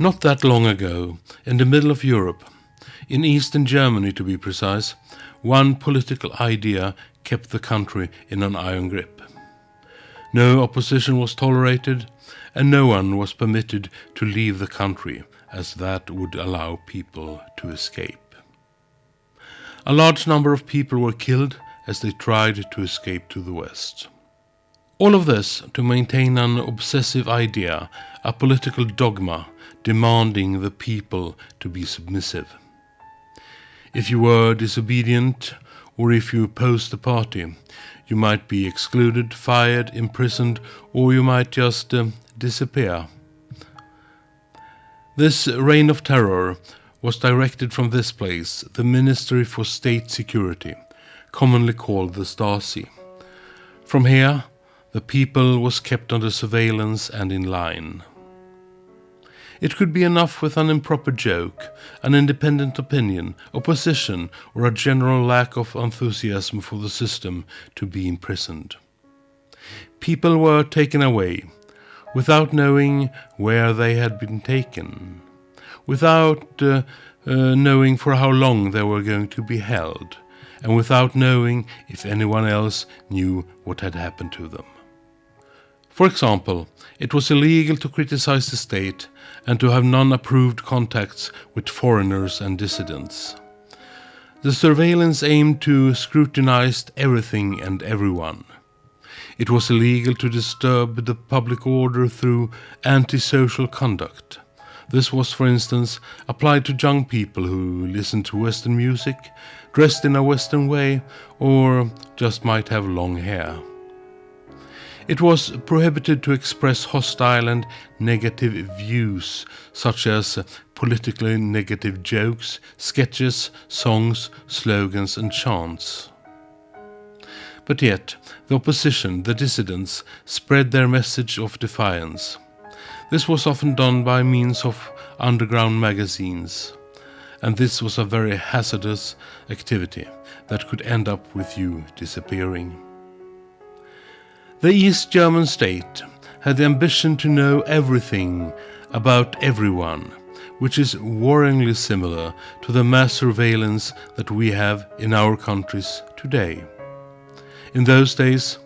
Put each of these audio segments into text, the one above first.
Not that long ago, in the middle of Europe, in eastern Germany to be precise, one political idea kept the country in an iron grip. No opposition was tolerated, and no one was permitted to leave the country, as that would allow people to escape. A large number of people were killed as they tried to escape to the west. All of this to maintain an obsessive idea, a political dogma demanding the people to be submissive. If you were disobedient, or if you opposed the party, you might be excluded, fired, imprisoned, or you might just uh, disappear. This reign of terror was directed from this place, the Ministry for State Security, commonly called the Stasi. From here, the people was kept under surveillance and in line. It could be enough with an improper joke, an independent opinion, opposition, or a general lack of enthusiasm for the system to be imprisoned. People were taken away, without knowing where they had been taken, without uh, uh, knowing for how long they were going to be held, and without knowing if anyone else knew what had happened to them. For example, it was illegal to criticize the state and to have non-approved contacts with foreigners and dissidents. The surveillance aimed to scrutinize everything and everyone. It was illegal to disturb the public order through antisocial conduct. This was, for instance, applied to young people who listened to Western music, dressed in a Western way, or just might have long hair. It was prohibited to express hostile and negative views, such as politically negative jokes, sketches, songs, slogans, and chants. But yet, the opposition, the dissidents, spread their message of defiance. This was often done by means of underground magazines, and this was a very hazardous activity that could end up with you disappearing. The East German state had the ambition to know everything about everyone, which is worryingly similar to the mass surveillance that we have in our countries today. In those days,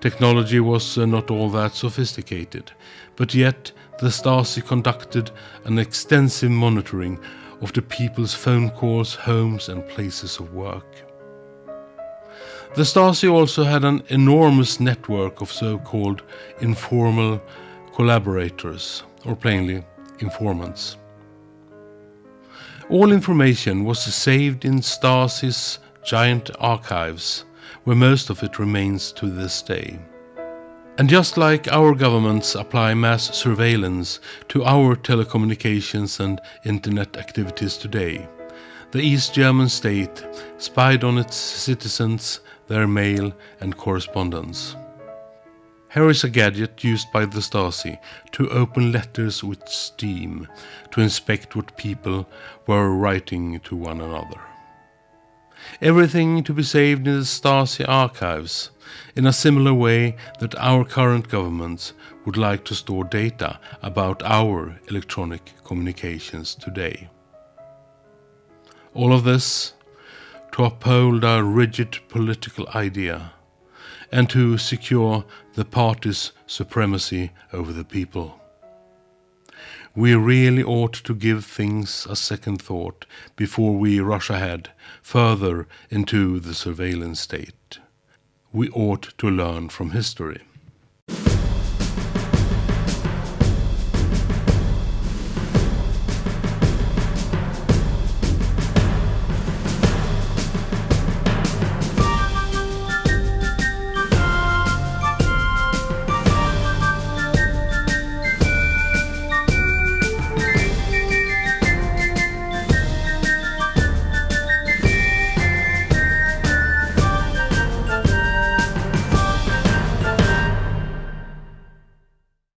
technology was uh, not all that sophisticated, but yet the Stasi conducted an extensive monitoring of the people's phone calls, homes, and places of work. The Stasi also had an enormous network of so-called informal collaborators, or plainly, informants. All information was saved in Stasi's giant archives, where most of it remains to this day. And just like our governments apply mass surveillance to our telecommunications and internet activities today, the East German state spied on its citizens their mail and correspondence. Here is a gadget used by the Stasi to open letters with steam to inspect what people were writing to one another. Everything to be saved in the Stasi archives in a similar way that our current governments would like to store data about our electronic communications today. All of this to uphold a rigid political idea and to secure the party's supremacy over the people. We really ought to give things a second thought before we rush ahead further into the surveillance state. We ought to learn from history.